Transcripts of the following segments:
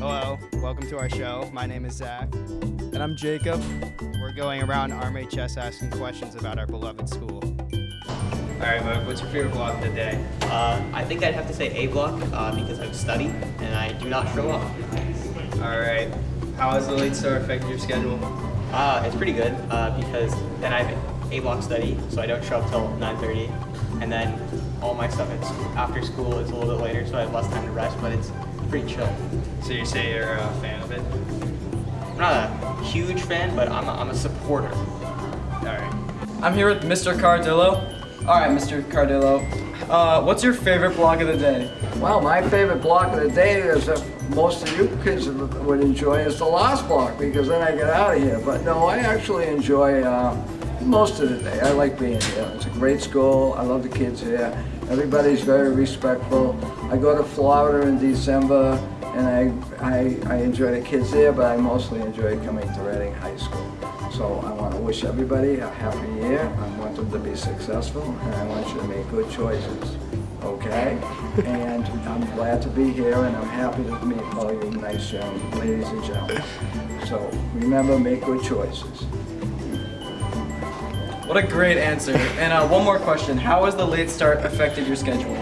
Hello, welcome to our show. My name is Zach. And I'm Jacob. We're going around RMHS asking questions about our beloved school. All right, Mark, what's your favorite block of the day? Uh, I think I'd have to say A block uh, because I study and I do not show up. All right, how has the late start affected your schedule? Uh, it's pretty good uh, because then I have A block study, so I don't show up till 9.30. And then all my stuff at school, after school is a little bit later, so I have less time to rest, but it's pretty chill. So you say you're a fan of it? I'm not a huge fan, but I'm a, I'm a supporter. All right. I'm here with Mr. Cardillo. All right, Mr. Cardillo. Uh, what's your favorite block of the day? Well, my favorite block of the day is that most of you kids would enjoy is the last block because then I get out of here. But no, I actually enjoy uh, most of the day. I like being here. It's a great school. I love the kids here. Everybody's very respectful. I go to Florida in December and I, I, I enjoy the kids there, but I mostly enjoy coming to Reading High School. So I want to wish everybody a happy year. I want them to be successful and I want you to make good choices. Okay? And I'm glad to be here and I'm happy to meet all you nice young ladies and gentlemen. So remember, make good choices. What a great answer. And uh, one more question. How has the late start affected your schedule?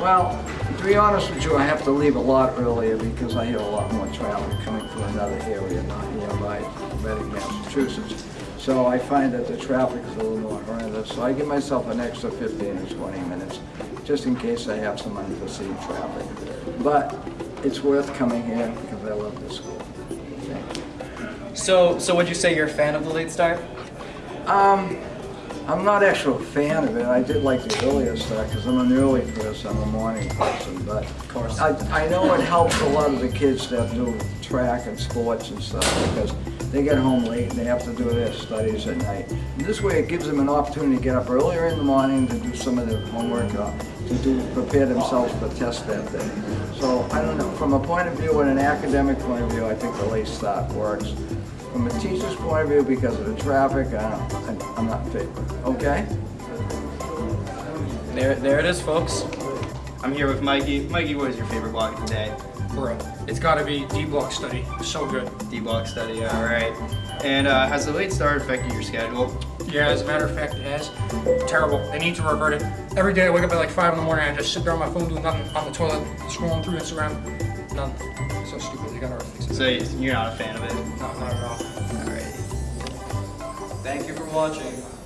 Well, to be honest with you, I have to leave a lot earlier because I hear a lot more traffic coming from another area, not nearby, Reading, Massachusetts. So I find that the traffic is a little more horrendous. So I give myself an extra 15 or 20 minutes, just in case I have some unforeseen traffic. But it's worth coming here because I love this school. Thank you. So, so would you say you're a fan of the late start? Um, I'm not actually a fan of it. I did like the earlier start because I'm an early person, I'm a morning person. But of course. I, I know it helps a lot of the kids that do track and sports and stuff because they get home late and they have to do their studies at night. And this way it gives them an opportunity to get up earlier in the morning to do some of their homework or to do, prepare themselves for tests that day. So I don't know, from a point of view and an academic point of view, I think the late start works. From a teacher's point of view, because of the traffic, I I'm not in favor, okay? There, there it is, folks. I'm here with Mikey. Mikey, what is your favorite block today? Bro, it's gotta be D-block study. So good. D-block study, all right. And uh, has the late start affected your schedule? Yeah, as a matter of fact, it has. Terrible. They need to revert it. Every day I wake up at like 5 in the morning and I just sit there on my phone doing nothing on the toilet, scrolling through Instagram. None. So stupid. So you're not a fan of it? No, not at all. All right. Thank you for watching.